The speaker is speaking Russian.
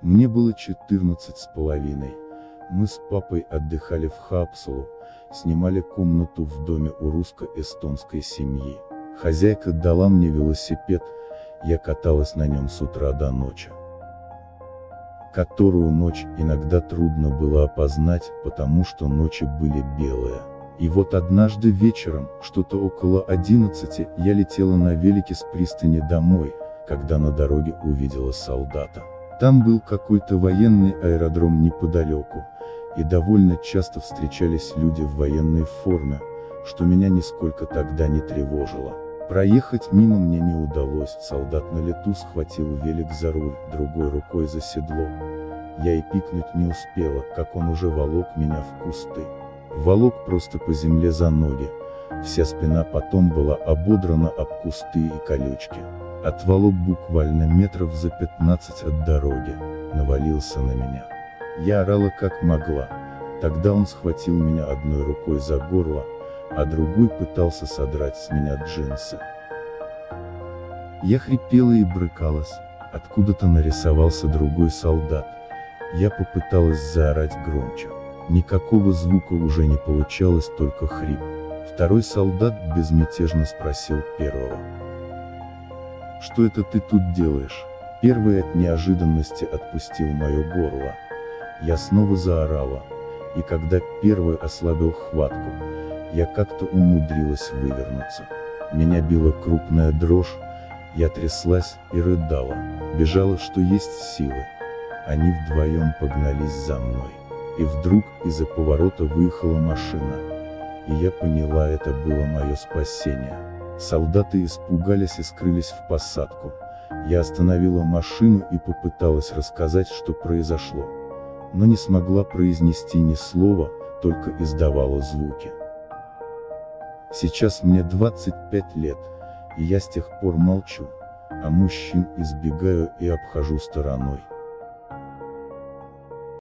Мне было 14 с половиной. Мы с папой отдыхали в Хапсулу, снимали комнату в доме у русско-эстонской семьи. Хозяйка дала мне велосипед, я каталась на нем с утра до ночи. Которую ночь иногда трудно было опознать, потому что ночи были белые. И вот однажды вечером, что-то около 11, я летела на велике с пристани домой, когда на дороге увидела солдата. Там был какой-то военный аэродром неподалеку, и довольно часто встречались люди в военной форме, что меня нисколько тогда не тревожило. Проехать мимо мне не удалось, солдат на лету схватил велик за руль, другой рукой за седло. Я и пикнуть не успела, как он уже волок меня в кусты. Волок просто по земле за ноги, вся спина потом была ободрана об кусты и колючки. Отволок буквально метров за 15 от дороги, навалился на меня. Я орала как могла, тогда он схватил меня одной рукой за горло, а другой пытался содрать с меня джинсы. Я хрипела и брыкалась, откуда-то нарисовался другой солдат. Я попыталась заорать громче. Никакого звука уже не получалось, только хрип. Второй солдат безмятежно спросил первого. Что это ты тут делаешь? Первый от неожиданности отпустил мое горло. Я снова заорала. И когда первый ослабил хватку, я как-то умудрилась вывернуться. Меня била крупная дрожь, я тряслась и рыдала, бежала что есть силы. Они вдвоем погнались за мной. И вдруг из-за поворота выехала машина. И я поняла это было мое спасение. Солдаты испугались и скрылись в посадку. Я остановила машину и попыталась рассказать, что произошло. Но не смогла произнести ни слова, только издавала звуки. Сейчас мне 25 лет, и я с тех пор молчу, а мужчин избегаю и обхожу стороной.